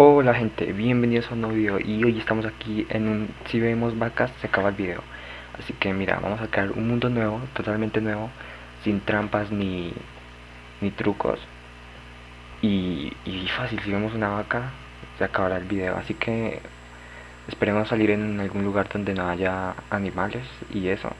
Hola gente, bienvenidos a un nuevo video y hoy estamos aquí en un... Si vemos vacas, se acaba el video. Así que mira, vamos a crear un mundo nuevo, totalmente nuevo Sin trampas ni, ni trucos. Y, y fácil, si vemos una vaca, se acabará el video. Así que esperemos salir en algún lugar donde no haya animales y eso.